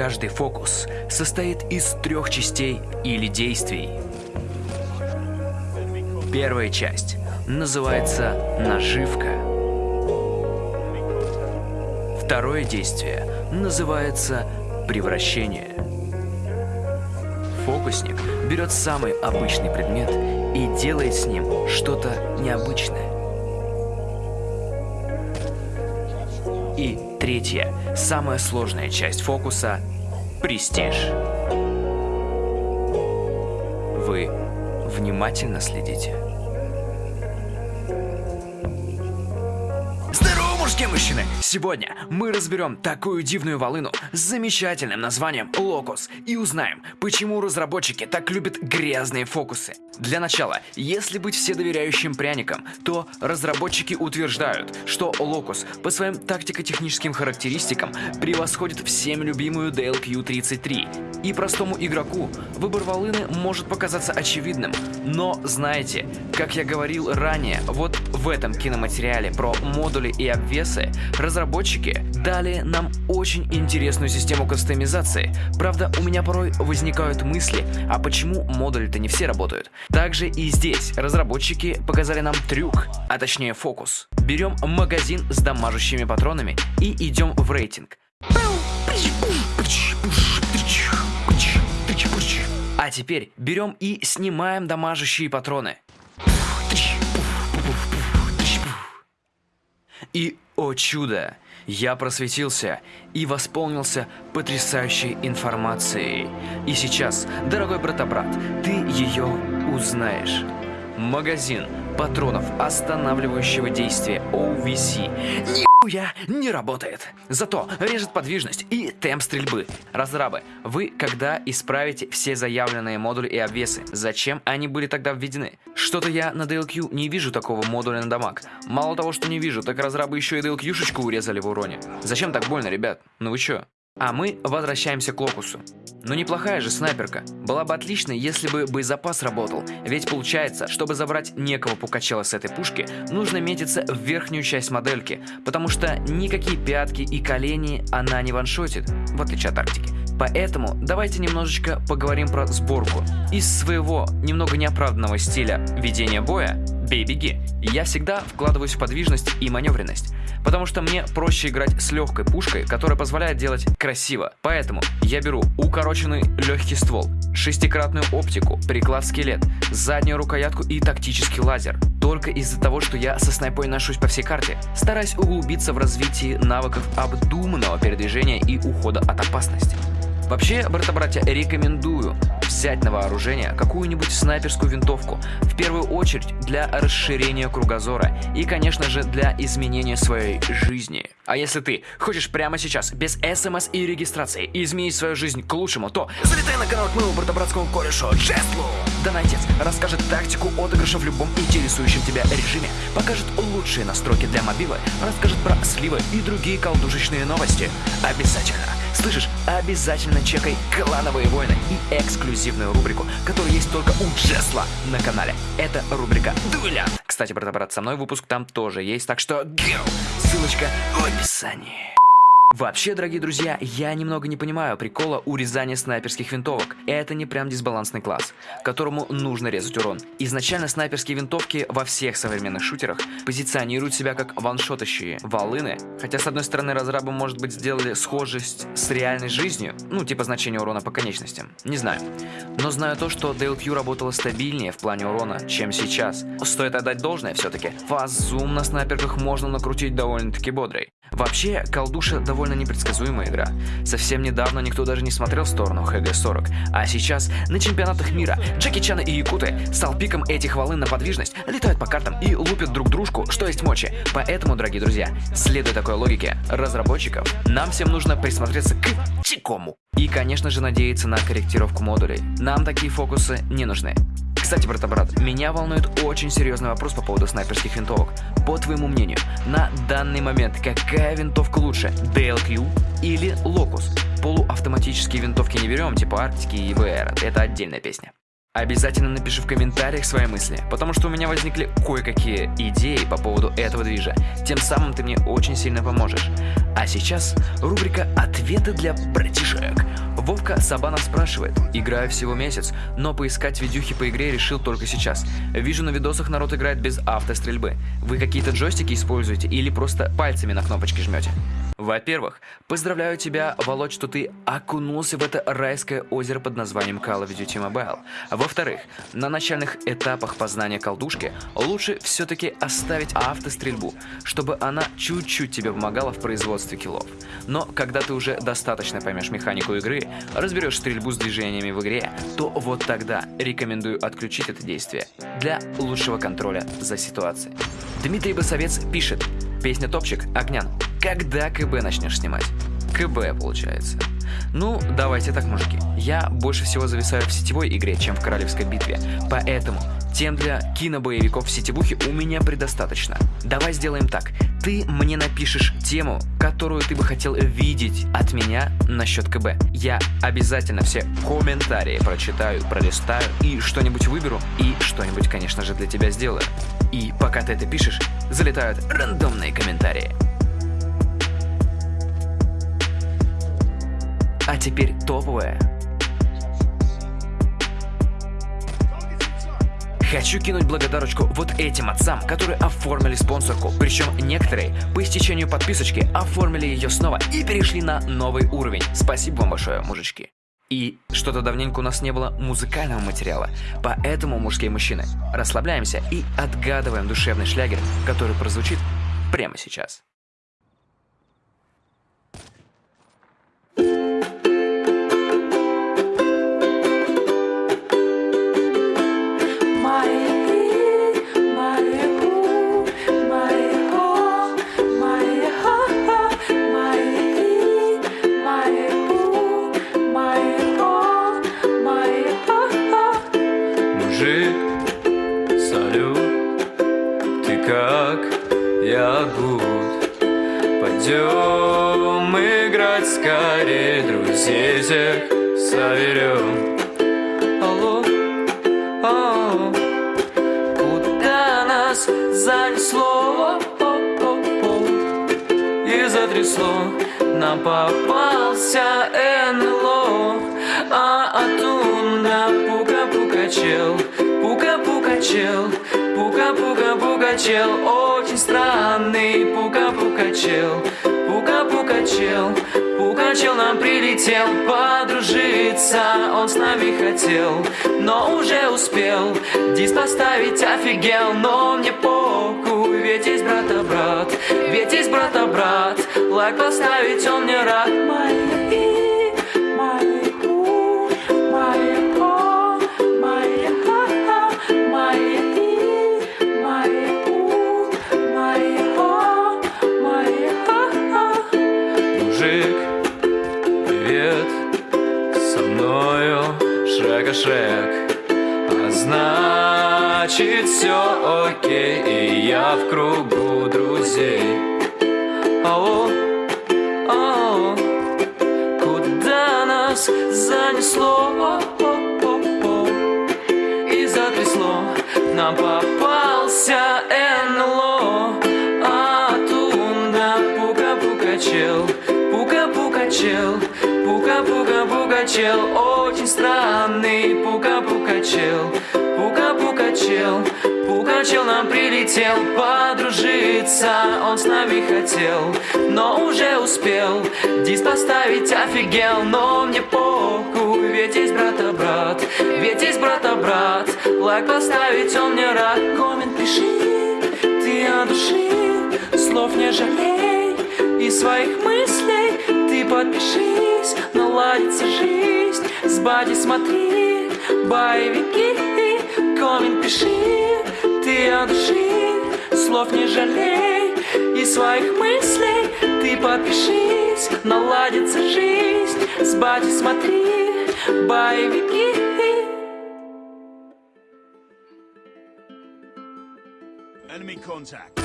Каждый фокус состоит из трех частей или действий. Первая часть называется наживка. Второе действие называется превращение. Фокусник берет самый обычный предмет и делает с ним что-то необычное. И третья, самая сложная часть фокуса – престиж. Вы внимательно следите. Мужские мужчины! Сегодня мы разберем такую дивную волыну с замечательным названием Локус и узнаем, почему разработчики так любят грязные фокусы. Для начала, если быть вседоверяющим пряником, то разработчики утверждают, что Locus по своим тактико-техническим характеристикам превосходит всем любимую DLQ-33. И простому игроку выбор волыны может показаться очевидным, но знаете, как я говорил ранее, вот в этом киноматериале про модули и обвесы разработчики дали нам очень интересную систему кастомизации. Правда, у меня порой возникают мысли, а почему модули-то не все работают? Также и здесь разработчики показали нам трюк, а точнее фокус. Берем магазин с дамажущими патронами и идем в рейтинг. А теперь берем и снимаем дамажущие патроны. И, о чудо, я просветился и восполнился потрясающей информацией. И сейчас, дорогой брата-брат, ты ее узнаешь. Магазин патронов останавливающего действия OVC нихуя не работает. Зато режет подвижность и темп стрельбы. Разрабы, вы когда исправите все заявленные модули и обвесы? Зачем они были тогда введены? Что-то я на DLQ не вижу такого модуля на дамаг. Мало того, что не вижу, так разрабы еще и DLQ-шечку урезали в уроне. Зачем так больно, ребят? Ну вы чё? А мы возвращаемся к Локусу. Ну неплохая же снайперка. Была бы отлично, если бы боезапас работал. Ведь получается, чтобы забрать некого пукачела с этой пушки, нужно метиться в верхнюю часть модельки, потому что никакие пятки и колени она не ваншотит, в отличие от тактики. Поэтому давайте немножечко поговорим про сборку. Из своего немного неоправданного стиля ведения боя бей-беги. Я всегда вкладываюсь в подвижность и маневренность, потому что мне проще играть с легкой пушкой, которая позволяет делать красиво. Поэтому я беру укороченный легкий ствол, шестикратную оптику, приклад-скелет, заднюю рукоятку и тактический лазер. Только из-за того, что я со снайпой ношусь по всей карте, стараюсь углубиться в развитие навыков обдуманного передвижения и ухода от опасности. Вообще, брата-братья, рекомендую взять на вооружение какую-нибудь снайперскую винтовку, в первую очередь для расширения кругозора и, конечно же, для изменения своей жизни. А если ты хочешь прямо сейчас, без смс и регистрации, изменить свою жизнь к лучшему, то залетай на канал к моему брата-братскому корешу Джеслу! Донатец расскажет тактику отыгрыша в любом интересующем тебя режиме, покажет лучшие настройки для мобилы, расскажет про сливы и другие колдушечные новости. Обязательно! Слышишь, обязательно чекай клановые войны и эксклюзивную рубрику, которая есть только у Джесла на канале. Это рубрика Дуэлянт. Кстати, брат-брат, со мной выпуск там тоже есть, так что go! Ссылочка в описании. Вообще, дорогие друзья, я немного не понимаю прикола урезания снайперских винтовок. Это не прям дисбалансный класс, которому нужно резать урон. Изначально снайперские винтовки во всех современных шутерах позиционируют себя как ваншотащие волыны. Хотя, с одной стороны, разрабы, может быть, сделали схожесть с реальной жизнью, ну, типа значения урона по конечностям. Не знаю. Но знаю то, что DLQ работала стабильнее в плане урона, чем сейчас. Стоит отдать должное все-таки. Фазум на снайперках можно накрутить довольно-таки бодрый. Вообще, колдуша довольно непредсказуемая игра. Совсем недавно никто даже не смотрел в сторону ХГ-40, а сейчас на чемпионатах мира Джеки Чана и Якуты стал пиком этих волын на подвижность, летают по картам и лупят друг дружку, что есть мочи. Поэтому, дорогие друзья, следуя такой логике разработчиков, нам всем нужно присмотреться к Чикому. И, конечно же, надеяться на корректировку модулей. Нам такие фокусы не нужны. Кстати, брата-брат, меня волнует очень серьезный вопрос по поводу снайперских винтовок. По твоему мнению, на данный момент какая винтовка лучше, DLQ или Locus? Полуавтоматические винтовки не берем, типа Арктики и ВР, это отдельная песня. Обязательно напиши в комментариях свои мысли, потому что у меня возникли кое-какие идеи по поводу этого движа. Тем самым ты мне очень сильно поможешь. А сейчас рубрика «Ответы для братишек». Вовка Сабанов спрашивает. Играю всего месяц, но поискать видюхи по игре решил только сейчас. Вижу на видосах народ играет без автострельбы. Вы какие-то джойстики используете или просто пальцами на кнопочки жмете? Во-первых, поздравляю тебя, Володь, что ты окунулся в это райское озеро под названием Call of Duty Mobile. Во-вторых, на начальных этапах познания колдушки лучше все-таки оставить автострельбу, чтобы она чуть-чуть тебе помогала в производстве киллов. Но когда ты уже достаточно поймешь механику игры, разберешь стрельбу с движениями в игре, то вот тогда рекомендую отключить это действие для лучшего контроля за ситуацией. Дмитрий Басовец пишет, песня «Топчик» Огнян. Когда КБ начнешь снимать? КБ, получается. Ну, давайте так, мужики. Я больше всего зависаю в сетевой игре, чем в королевской битве. Поэтому тем для кинобоевиков в сетевухе у меня предостаточно. Давай сделаем так. Ты мне напишешь тему, которую ты бы хотел видеть от меня насчет КБ. Я обязательно все комментарии прочитаю, пролистаю и что-нибудь выберу, и что-нибудь, конечно же, для тебя сделаю. И пока ты это пишешь, залетают рандомные комментарии. А теперь топовое. Хочу кинуть благодарочку вот этим отцам, которые оформили спонсорку. Причем некоторые по истечению подписочки оформили ее снова и перешли на новый уровень. Спасибо вам большое, мужички. И что-то давненько у нас не было музыкального материала, поэтому, мужские мужчины, расслабляемся и отгадываем душевный шлягер, который прозвучит прямо сейчас. Скорее, друзей всех соберем. Алло, алло, куда нас занесло? И затрясло, нам попался НЛО, а оттуда пука-пука чел, пука-пука чел, пука-пука-пука очень странный пука-пука. Пука-пука-чел, Пука-чел нам прилетел подружиться. Он с нами хотел, но уже успел. Диск поставить офигел, но мне похуй. Ведь есть брата-брат, ведь есть брата-брат. Лайк поставить он мне рад. Мои шаг А значит все окей И я в кругу друзей. Алло, алло Куда нас занесло? И затрясло Нам попался НЛО А тунда пука-пука чел Пука-пука чел Пука-пука-пука чел Очень странный пука-пука чел Пука-пука чел Пука чел нам прилетел подружиться Он с нами хотел, но уже успел Диск поставить офигел, но мне похуй Ведь есть брата-брат, ведь есть брата-брат Лайк поставить он мне рад Коммент пиши, ты от души Слов не жалей и своих мыслей Ты подпиши здесь наладится жизнь. С бади смотри, боевики Коммент пиши, ты от Слов не жалей. И своих мыслей Ты подпишись, наладится жизнь. С бади смотри, боевики. Enemy contact.